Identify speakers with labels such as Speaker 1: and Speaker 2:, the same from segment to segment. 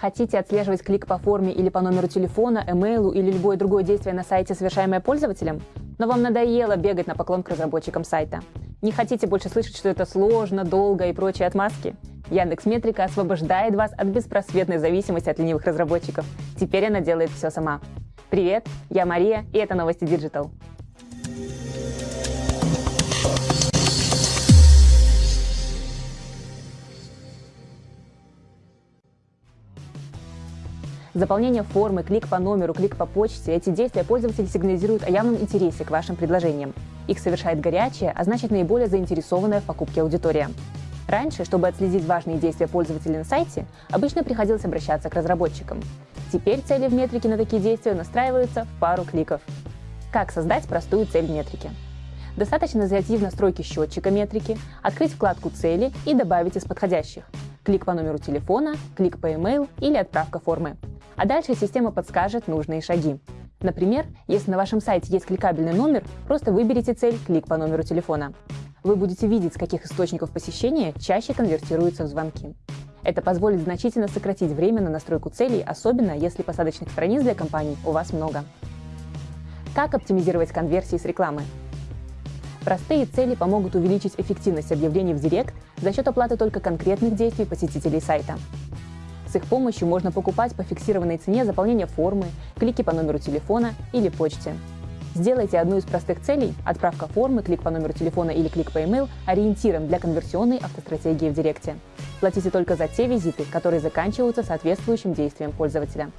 Speaker 1: Хотите отслеживать клик по форме или по номеру телефона, эмейлу или любое другое действие на сайте, совершаемое пользователем? Но вам надоело бегать на поклон к разработчикам сайта. Не хотите больше слышать, что это сложно, долго и прочие отмазки? Яндекс Метрика освобождает вас от беспросветной зависимости от ленивых разработчиков. Теперь она делает все сама. Привет, я Мария, и это новости Digital. Заполнение формы, клик по номеру, клик по почте – эти действия пользователи сигнализируют о явном интересе к вашим предложениям. Их совершает горячая, а значит наиболее заинтересованная в покупке аудитория. Раньше, чтобы отследить важные действия пользователя на сайте, обычно приходилось обращаться к разработчикам. Теперь цели в метрике на такие действия настраиваются в пару кликов. Как создать простую цель в метрике? Достаточно зайти в настройки счетчика метрики, открыть вкладку «Цели» и добавить из подходящих. Клик по номеру телефона, клик по email или отправка формы а дальше система подскажет нужные шаги. Например, если на вашем сайте есть кликабельный номер, просто выберите цель «Клик по номеру телефона». Вы будете видеть, с каких источников посещения чаще конвертируются в звонки. Это позволит значительно сократить время на настройку целей, особенно если посадочных страниц для компаний у вас много. Как оптимизировать конверсии с рекламы? Простые цели помогут увеличить эффективность объявлений в Директ за счет оплаты только конкретных действий посетителей сайта. С их помощью можно покупать по фиксированной цене заполнение формы, клики по номеру телефона или почте. Сделайте одну из простых целей – отправка формы, клик по номеру телефона или клик по email – ориентиром для конверсионной автостратегии в Директе. Платите только за те визиты, которые заканчиваются соответствующим действием пользователя.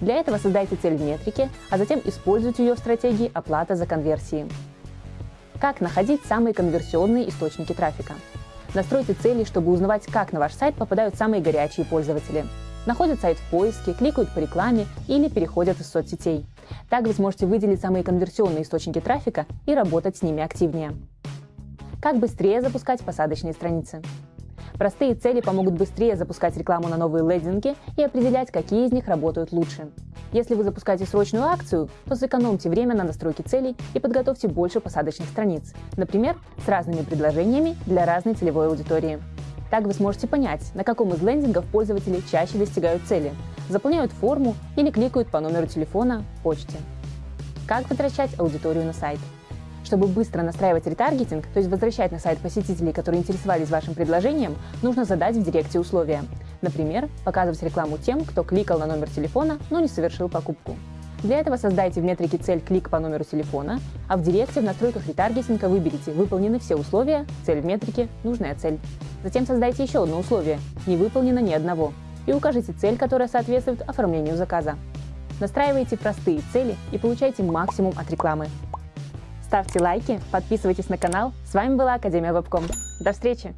Speaker 1: Для этого создайте цель в метрике, а затем используйте ее в стратегии оплата за конверсии. Как находить самые конверсионные источники трафика? Настройте цели, чтобы узнавать, как на ваш сайт попадают самые горячие пользователи. Находят сайт в поиске, кликают по рекламе или переходят из соцсетей. Так вы сможете выделить самые конверсионные источники трафика и работать с ними активнее. Как быстрее запускать посадочные страницы? Простые цели помогут быстрее запускать рекламу на новые лендинги и определять, какие из них работают лучше. Если вы запускаете срочную акцию, то сэкономьте время на настройке целей и подготовьте больше посадочных страниц, например, с разными предложениями для разной целевой аудитории. Так вы сможете понять, на каком из лендингов пользователи чаще достигают цели, заполняют форму или кликают по номеру телефона, почте. Как возвращать аудиторию на сайт? Чтобы быстро настраивать ретаргетинг, то есть возвращать на сайт посетителей, которые интересовались вашим предложением, нужно задать в директе условия. Например, показывать рекламу тем, кто кликал на номер телефона, но не совершил покупку. Для этого создайте в метрике цель клик по номеру телефона, а в директе в настройках ретаргетинга выберите «Выполнены все условия», «Цель в метрике», «Нужная цель». Затем создайте еще одно условие «Не выполнено ни одного» и укажите цель, которая соответствует оформлению заказа. Настраивайте простые цели и получайте максимум от рекламы. Ставьте лайки, подписывайтесь на канал. С вами была Академия Вебком. До встречи!